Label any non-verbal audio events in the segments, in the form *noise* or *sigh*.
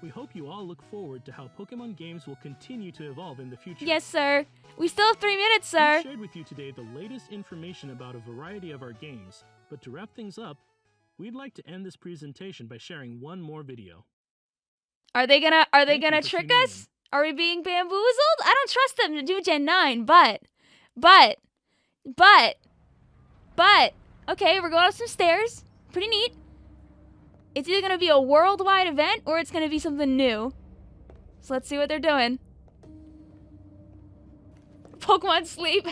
We hope you all look forward to how Pokemon games will continue to evolve in the future. Yes, sir. We still have three minutes, sir. We've shared with you today the latest information about a variety of our games, but to wrap things up, we'd like to end this presentation by sharing one more video. Are they gonna Are they Thank gonna trick us? Are we being bamboozled? I don't trust them to do Gen 9, but, but, but, but, okay, we're going up some stairs. Pretty neat. It's either gonna be a worldwide event or it's gonna be something new. So let's see what they're doing. *laughs* Pokemon sleep. *laughs*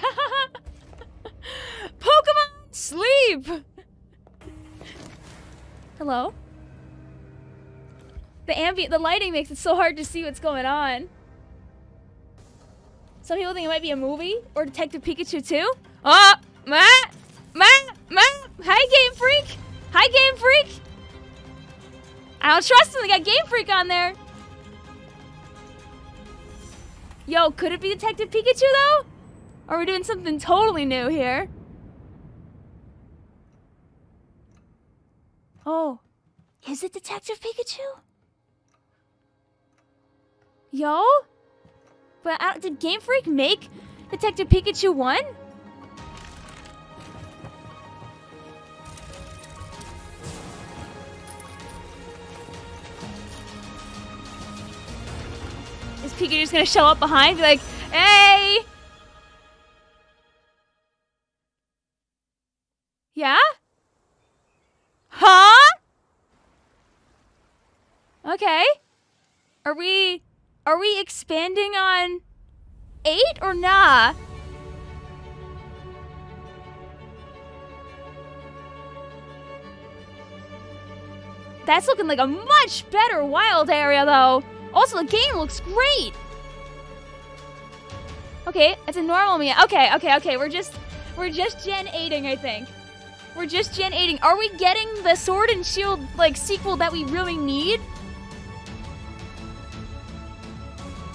Pokemon sleep. Hello? The ambient, the lighting makes it so hard to see what's going on. Some people think it might be a movie or Detective Pikachu two. Oh, Matt, Matt, Matt. Hi, Game Freak. Hi, Game Freak. I don't trust them. They got Game Freak on there. Yo, could it be Detective Pikachu though? Or are we doing something totally new here? Oh, is it Detective Pikachu? Yo? But don't- did Game Freak make Detective Pikachu 1? Is Pikachu just gonna show up behind? Be like, hey! Yeah? Huh? Okay. Are we are we expanding on 8 or nah? That's looking like a much better wild area though. Also, the game looks great. Okay, it's a normal me. Okay, okay, okay. We're just we're just gen 8ing, I think. We're just gen 8ing. Are we getting the Sword and Shield like sequel that we really need?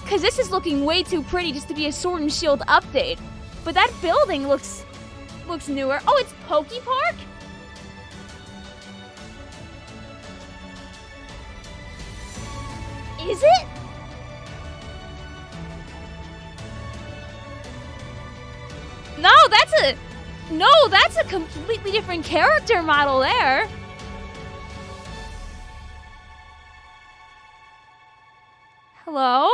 Cause this is looking way too pretty just to be a Sword and Shield update. But that building looks looks newer. Oh, it's Poke Park? Is it? No, that's a No, that's a completely different character model there. Hello?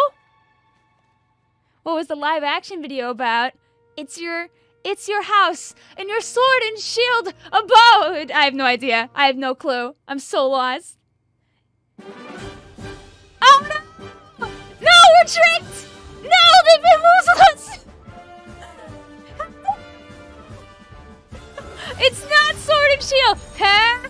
What was the live action video about? It's your it's your house and your sword and shield abode. I have no idea. I have no clue. I'm so lost. Tricked! No, they bamboozled us! it's not sword and shield! Huh?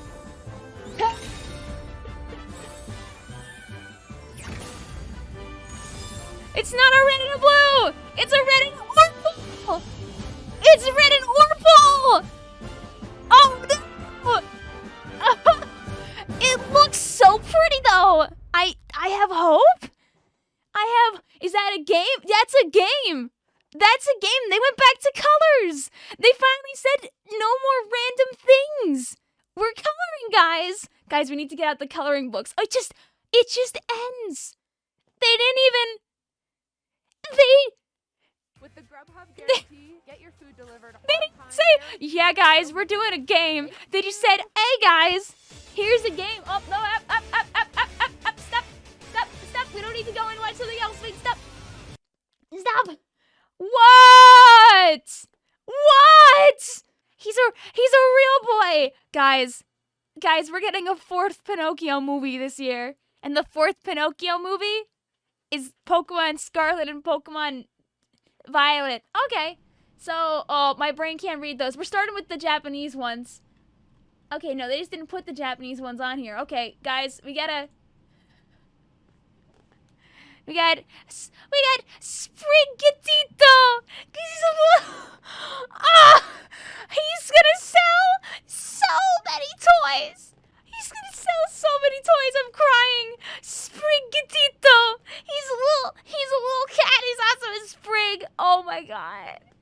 It's not a red and a blue! It's a red and orpal! It's red That's a game! That's a game! They went back to colors! They finally said no more random things! We're coloring, guys! Guys, we need to get out the coloring books. Oh, it just it just ends! They didn't even they With the Grubhub guarantee, get your food delivered on they didn't time. say, yeah, guys, we're doing a game. They just said, hey, guys, here's a game. Oh, no, up, up, up, up, up, up, up, stop, stop, stop. We don't need to go and watch something else. Wait, stop. What? What? He's a, he's a real boy. Guys, guys, we're getting a fourth Pinocchio movie this year. And the fourth Pinocchio movie is Pokemon Scarlet and Pokemon Violet. Okay. So, oh, my brain can't read those. We're starting with the Japanese ones. Okay, no, they just didn't put the Japanese ones on here. Okay, guys, we gotta. We got, we got Sprigatito. He's a little, *laughs* ah, he's gonna sell so many toys. He's gonna sell so many toys. I'm crying. Sprigatito. He's a little, he's a little cat. He's also a sprig. Oh my god.